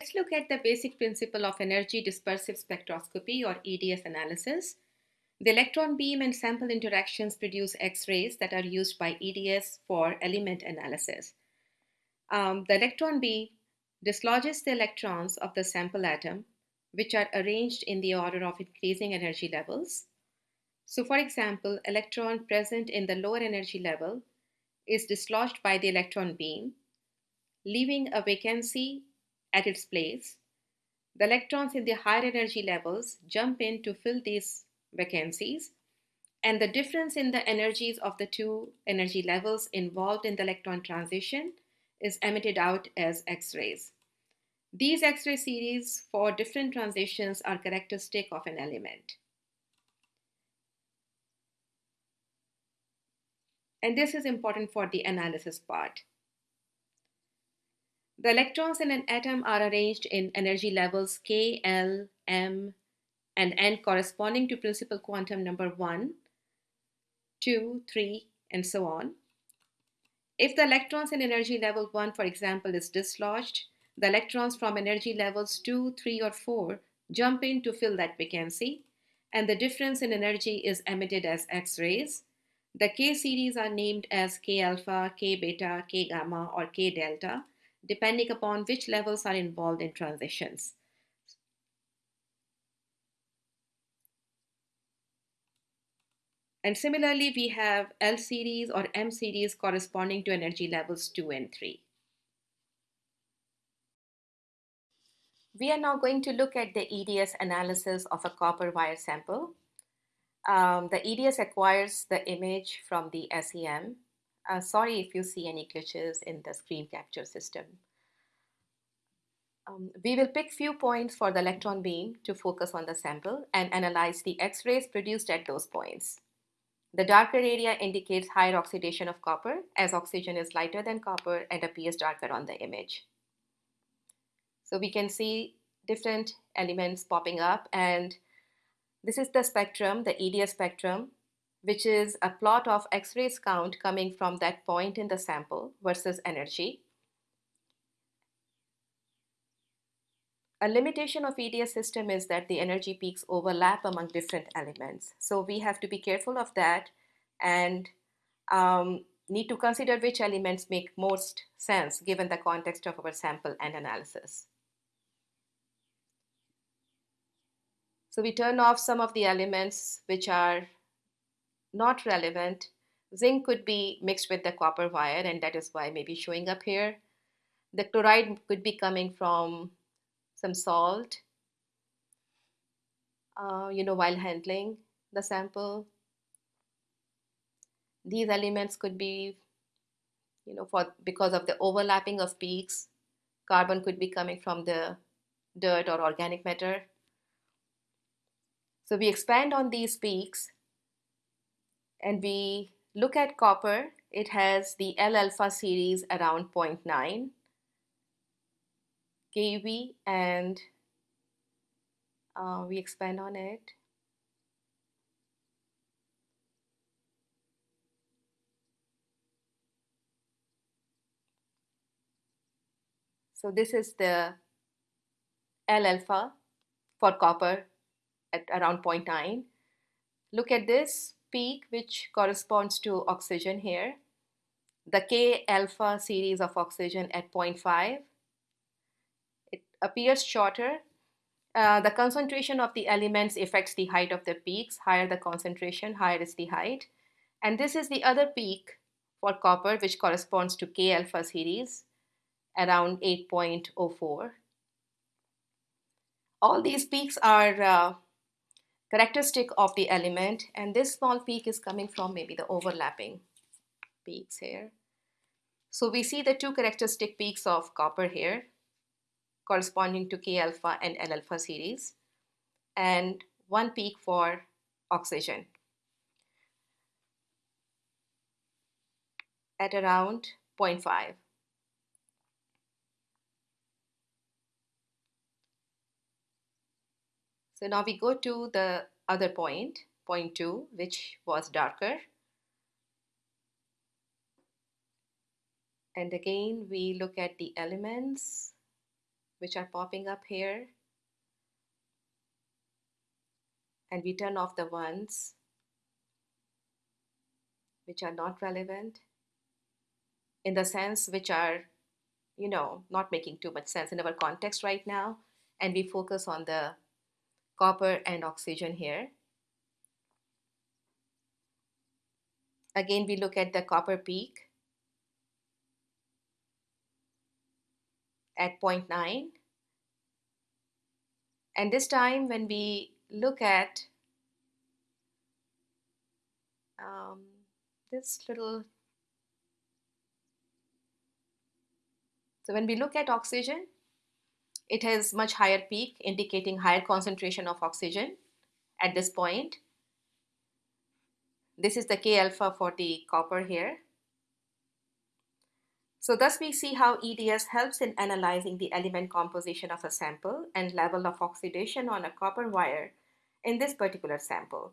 Let's look at the basic principle of energy dispersive spectroscopy or EDS analysis. The electron beam and sample interactions produce X-rays that are used by EDS for element analysis. Um, the electron beam dislodges the electrons of the sample atom, which are arranged in the order of increasing energy levels. So for example, electron present in the lower energy level is dislodged by the electron beam, leaving a vacancy at its place. The electrons in the higher energy levels jump in to fill these vacancies, and the difference in the energies of the two energy levels involved in the electron transition is emitted out as X-rays. These X-ray series for different transitions are characteristic of an element. And this is important for the analysis part. The electrons in an atom are arranged in energy levels K, L, M, and N corresponding to principal quantum number 1, 2, 3, and so on. If the electrons in energy level 1, for example, is dislodged, the electrons from energy levels 2, 3, or 4 jump in to fill that vacancy, and the difference in energy is emitted as X-rays. The K series are named as K alpha, K beta, K gamma, or K delta, depending upon which levels are involved in transitions. And similarly, we have L series or M series corresponding to energy levels 2 and 3. We are now going to look at the EDS analysis of a copper wire sample. Um, the EDS acquires the image from the SEM. Uh, sorry if you see any glitches in the screen capture system. Um, we will pick few points for the electron beam to focus on the sample and analyze the X-rays produced at those points. The darker area indicates higher oxidation of copper as oxygen is lighter than copper and appears darker on the image. So we can see different elements popping up and this is the spectrum, the EDS spectrum, which is a plot of X-rays count coming from that point in the sample versus energy. A limitation of EDS system is that the energy peaks overlap among different elements. So we have to be careful of that and um, need to consider which elements make most sense given the context of our sample and analysis. So we turn off some of the elements which are not relevant. Zinc could be mixed with the copper wire and that is why maybe showing up here. The chloride could be coming from some salt, uh, you know, while handling the sample. These elements could be, you know, for because of the overlapping of peaks, carbon could be coming from the dirt or organic matter. So we expand on these peaks and we look at copper. It has the L alpha series around 0.9 KV and uh, we expand on it. So this is the L alpha for copper at around 0.9. Look at this peak which corresponds to oxygen here. The K alpha series of oxygen at 0.5 It appears shorter. Uh, the concentration of the elements affects the height of the peaks. Higher the concentration, higher is the height. And this is the other peak for copper, which corresponds to K alpha series, around 8.04. All these peaks are uh, characteristic of the element, and this small peak is coming from maybe the overlapping peaks here. So we see the two characteristic peaks of copper here corresponding to K alpha and L alpha series, and one peak for oxygen at around 0.5. So now we go to the other point, point 2, which was darker. And again, we look at the elements which are popping up here. And we turn off the ones which are not relevant in the sense which are, you know, not making too much sense in our context right now. And we focus on the copper and oxygen here. Again, we look at the copper peak at 0.9. And this time when we look at um, this little, so when we look at oxygen, it has much higher peak indicating higher concentration of oxygen at this point. This is the K alpha for the copper here. So thus we see how EDS helps in analyzing the element composition of a sample and level of oxidation on a copper wire in this particular sample.